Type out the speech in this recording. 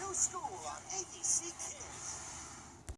New School on ABC